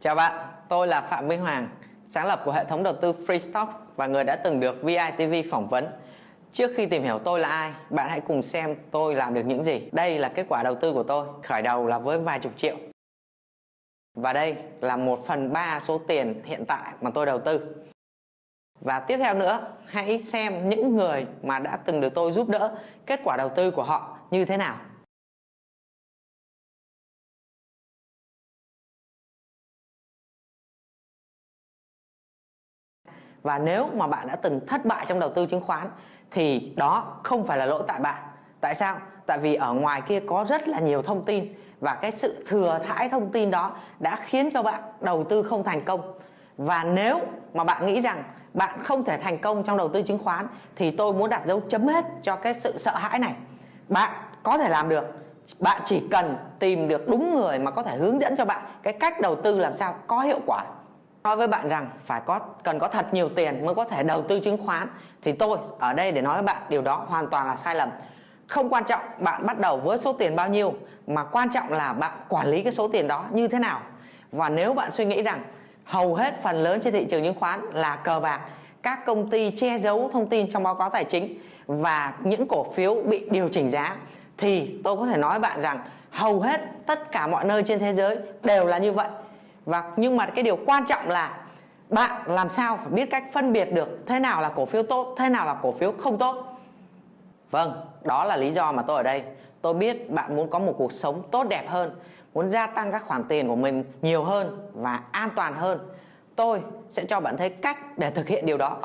Chào bạn, tôi là Phạm Minh Hoàng, sáng lập của hệ thống đầu tư Freestock và người đã từng được VITV phỏng vấn. Trước khi tìm hiểu tôi là ai, bạn hãy cùng xem tôi làm được những gì. Đây là kết quả đầu tư của tôi, khởi đầu là với vài chục triệu. Và đây là 1 phần 3 số tiền hiện tại mà tôi đầu tư. Và tiếp theo nữa, hãy xem những người mà đã từng được tôi giúp đỡ kết quả đầu tư của họ như thế nào. Và nếu mà bạn đã từng thất bại trong đầu tư chứng khoán, thì đó không phải là lỗi tại bạn. Tại sao? Tại vì ở ngoài kia có rất là nhiều thông tin và cái sự thừa thãi thông tin đó đã khiến cho bạn đầu tư không thành công. Và nếu mà bạn nghĩ rằng bạn không thể thành công trong đầu tư chứng khoán, thì tôi muốn đặt dấu chấm hết cho cái sự sợ hãi này. Bạn có thể làm được. Bạn chỉ cần tìm được đúng người mà có thể hướng dẫn cho bạn cái cách đầu tư làm sao có hiệu quả nói với bạn rằng phải có, cần có thật nhiều tiền mới có thể đầu tư chứng khoán, thì tôi ở đây để nói với bạn điều đó hoàn toàn là sai lầm. Không quan trọng bạn bắt đầu với số tiền bao nhiêu, mà quan trọng là bạn quản lý cái số tiền đó như thế nào. Và nếu bạn suy nghĩ rằng hầu hết phần lớn trên thị trường chứng khoán là cờ bạc, các công ty che giấu thông tin trong báo cáo tài chính và những cổ phiếu bị điều chỉnh giá, thì tôi có thể nói với bạn rằng hầu hết tất cả mọi nơi trên thế giới đều là như vậy và nhưng mà cái điều quan trọng là bạn làm sao phải biết cách phân biệt được thế nào là cổ phiếu tốt, thế nào là cổ phiếu không tốt. Vâng đó là lý do mà tôi ở đây. Tôi biết bạn muốn có một cuộc sống tốt đẹp hơn, muốn gia tăng các khoản tiền của mình nhiều hơn và an toàn hơn. Tôi sẽ cho bạn thấy cách để thực hiện điều đó.